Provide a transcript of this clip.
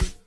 Bye.